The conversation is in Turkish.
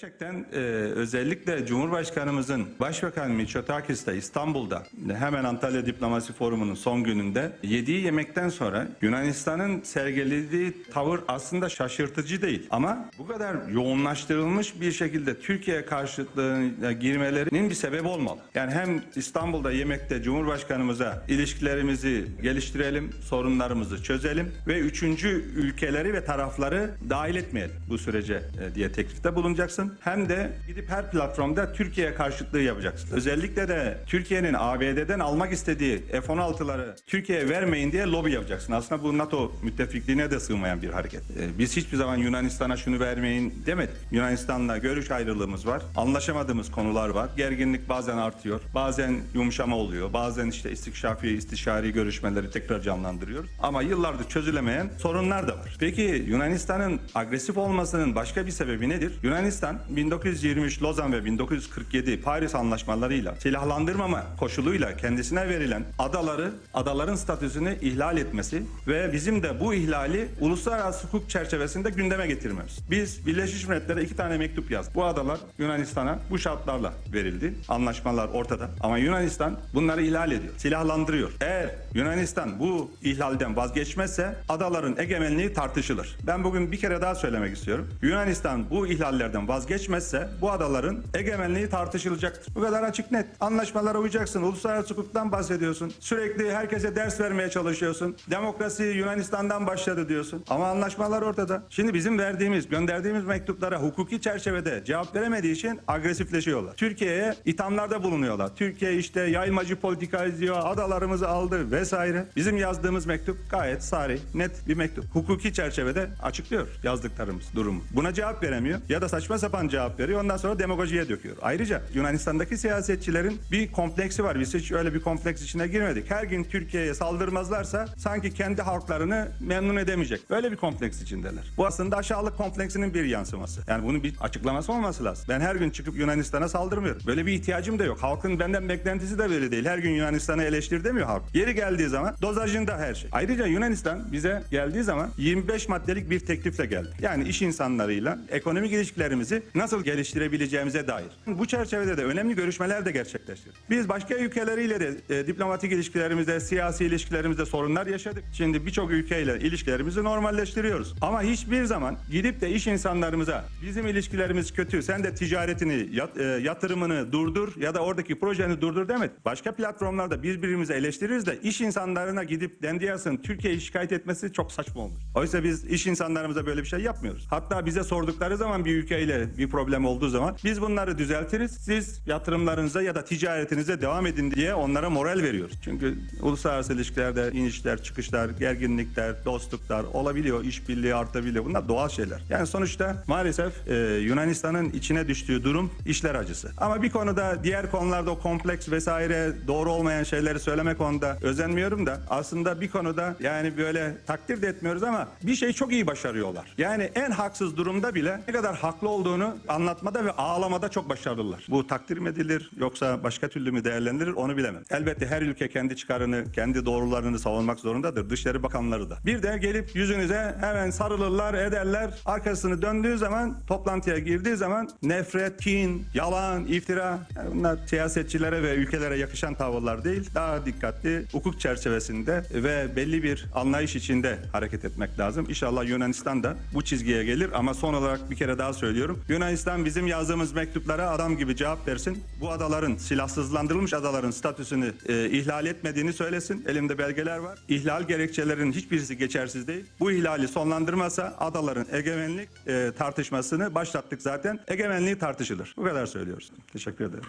Gerçekten e, özellikle Cumhurbaşkanımızın Başbakan Mitsotakis de İstanbul'da hemen Antalya Diplomasi Forumu'nun son gününde yediği yemekten sonra Yunanistan'ın sergilediği tavır aslında şaşırtıcı değil. Ama bu kadar yoğunlaştırılmış bir şekilde Türkiye karşıtlığına girmelerinin bir sebebi olmalı. Yani hem İstanbul'da yemekte Cumhurbaşkanımıza ilişkilerimizi geliştirelim, sorunlarımızı çözelim ve üçüncü ülkeleri ve tarafları dahil etmeyelim bu sürece e, diye teklifte bulunacaksın. Hem de gidip her platformda Türkiye karşıtlığı yapacaksın. Özellikle de Türkiye'nin ABD'den almak istediği F-16'ları Türkiye'ye vermeyin diye lobi yapacaksın. Aslında bu NATO müttefikliğine de sığmayan bir hareket. E, Biz hiçbir zaman Yunanistan'a şunu vermeyin demedik. Yunanistan'la görüş ayrılığımız var. Anlaşamadığımız konular var. Gerginlik bazen artıyor. Bazen yumuşama oluyor. Bazen işte istikşafi, istişari görüşmeleri tekrar canlandırıyoruz. Ama yıllardır çözülemeyen sorunlar da var. Peki Yunanistan'ın agresif olmasının başka bir sebebi nedir? Yunanistan 1923 Lozan ve 1947 Paris anlaşmalarıyla silahlandırmama koşuluyla kendisine verilen adaları, adaların statüsünü ihlal etmesi ve bizim de bu ihlali uluslararası hukuk çerçevesinde gündeme getirmemiz. Biz Birleşmiş Milletler'e iki tane mektup yazdık. Bu adalar Yunanistan'a bu şartlarla verildi. Anlaşmalar ortada. Ama Yunanistan bunları ihlal ediyor. Silahlandırıyor. Eğer Yunanistan bu ihlalden vazgeçmezse adaların egemenliği tartışılır. Ben bugün bir kere daha söylemek istiyorum. Yunanistan bu ihlallerden vazgeçmezse bu adaların egemenliği tartışılacaktır. Bu kadar açık net. Anlaşmalara uyacaksın. Uluslararası hukuktan bahsediyorsun. Sürekli herkese ders vermeye çalışıyorsun. Demokrasi Yunanistan'dan başladı diyorsun. Ama anlaşmalar ortada. Şimdi bizim verdiğimiz, gönderdiğimiz mektuplara hukuki çerçevede cevap veremediği için agresifleşiyorlar. Türkiye'ye ithamlarda bulunuyorlar. Türkiye işte yayılmacı politika izliyor, adalarımızı aldı vesaire. Bizim yazdığımız mektup gayet sarih, net bir mektup. Hukuki çerçevede açıklıyor yazdıklarımız durumu. Buna cevap veremiyor ya da saçma sapan cevap veriyor ondan sonra demagojiye döküyor. Ayrıca Yunanistan'daki siyasetçilerin bir kompleksi var. Biz hiç öyle bir kompleks içine girmedik. Her gün Türkiye'ye saldırmazlarsa sanki kendi halklarını memnun edemeyecek. Böyle bir kompleks içindeler. Bu aslında aşağılık kompleksinin bir yansıması. Yani bunun bir açıklaması olması lazım. Ben her gün çıkıp Yunanistan'a saldırmıyorum. Böyle bir ihtiyacım da yok. Halkın benden beklentisi de böyle değil. Her gün Yunanistan'ı eleştir demiyor halk. Yeri geldiği zaman dozajında her şey. Ayrıca Yunanistan bize geldiği zaman 25 maddelik bir teklifle geldi. Yani iş insanlarıyla ekonomik ilişkilerimizi nasıl geliştirebileceğimize dair. Bu çerçevede de önemli görüşmeler de gerçekleştirdik. Biz başka ülkeleriyle de e, diplomatik ilişkilerimizde, siyasi ilişkilerimizde sorunlar yaşadık. Şimdi birçok ülkeyle ilişkilerimizi normalleştiriyoruz. Ama hiçbir zaman gidip de iş insanlarımıza bizim ilişkilerimiz kötü, sen de ticaretini, yat- e, yatırımını durdur ya da oradaki projeni durdur demedik. Başka platformlarda birbirimizi eleştiririz de iş insanlarına gidip Dendiyas'ın Türkiye'yi şikayet etmesi çok saçma olmuş. Oysa biz iş insanlarımıza böyle bir şey yapmıyoruz. Hatta bize sordukları zaman bir ülkeyle bir problem olduğu zaman biz bunları düzeltiriz. Siz yatırımlarınıza ya da ticaretinize devam edin diye onlara moral veriyoruz. Çünkü uluslararası ilişkilerde inişler, çıkışlar, gerginlikler, dostluklar olabiliyor, işbirliği artabiliyor. Bunlar doğal şeyler. Yani sonuçta maalesef e, Yunanistan'ın içine düştüğü durum işler acısı. Ama bir konuda diğer konularda o kompleks vesaire doğru olmayan şeyleri söyleme konuda özenmiyorum da aslında bir konuda yani böyle takdir de etmiyoruz ama bir şey çok iyi başarıyorlar. Yani en haksız durumda bile ne kadar haklı olduğunu anlatmada ve ağlamada çok başarılılar. Bu takdir mi edilir yoksa başka türlü mü değerlendirilir onu bilemem. Elbette her ülke kendi çıkarını, kendi doğrularını savunmak zorundadır. Dışişleri bakanları da. Bir de gelip yüzünüze hemen sarılırlar, ederler. Arkasını döndüğü zaman, toplantıya girdiği zaman nefret, kin, yalan, iftira yani bunlar siyasetçilere ve ülkelere yakışan tavırlar değil. Daha dikkatli, hukuk çerçevesinde ve belli bir anlayış içinde hareket etmek lazım. İnşallah Yunanistan da bu çizgiye gelir ama son olarak bir kere daha söylüyorum. Yunanistan bizim yazdığımız mektuplara adam gibi cevap versin. Bu adaların, silahsızlandırılmış adaların statüsünü e, ihlal etmediğini söylesin. Elimde belgeler var. İhlal gerekçelerinin hiçbirisi geçersiz değil. Bu ihlali sonlandırmasa adaların egemenlik e, tartışmasını başlattık zaten. Egemenliği tartışılır. Bu kadar söylüyoruz. Teşekkür ederim.